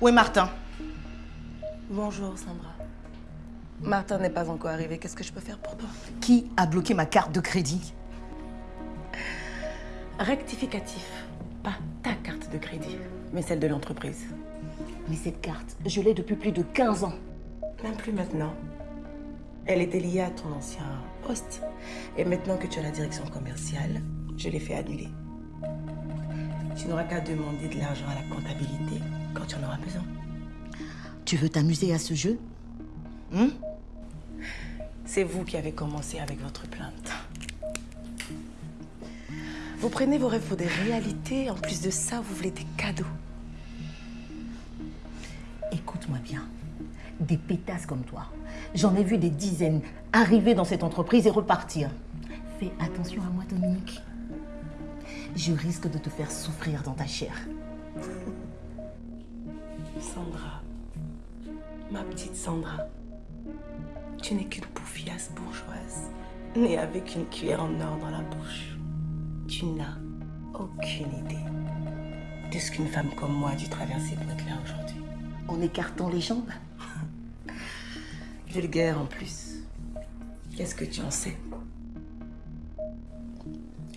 Où est Martin? Bonjour, Sandra. Martin n'est pas encore arrivé. Qu'est-ce que je peux faire pour toi? Qui a bloqué ma carte de crédit? Rectificatif. Pas ta carte de crédit, mais celle de l'entreprise. Mais cette carte, je l'ai depuis plus de 15 ans. Même plus maintenant. Elle était liée à ton ancien poste. Et maintenant que tu as la direction commerciale, je l'ai fait annuler. Tu n'auras qu'à demander de l'argent à la comptabilité quand tu en auras besoin. Tu veux t'amuser à ce jeu? Hein? C'est vous qui avez commencé avec votre plainte. Vous prenez vos rêves pour des réalités. En plus de ça, vous voulez des cadeaux. Écoute-moi bien. Des pétasses comme toi. J'en ai vu des dizaines arriver dans cette entreprise et repartir. Fais attention à moi, Dominique. Je risque de te faire souffrir dans ta chair. Sandra, ma petite Sandra, tu n'es qu'une bouffiasse bourgeoise, née avec une cuillère en or dans la bouche. Tu n'as aucune idée de ce qu'une femme comme moi a dû traverser pour être là aujourd'hui. En écartant les jambes Vulgaire en plus. Qu'est-ce que tu en sais?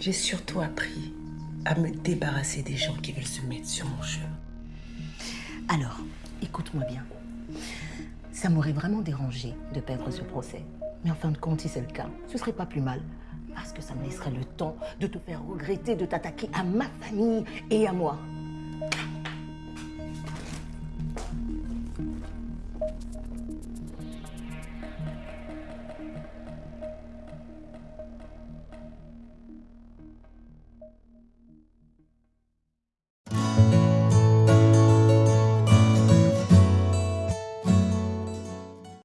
J'ai surtout appris à me débarrasser des gens qui veulent se mettre sur mon chemin. Alors, écoute-moi bien. Ça m'aurait vraiment dérangé de perdre ce procès. Mais en fin de compte, si c'est le cas, ce serait pas plus mal. Parce que ça me laisserait le temps de te faire regretter de t'attaquer à ma famille et à moi.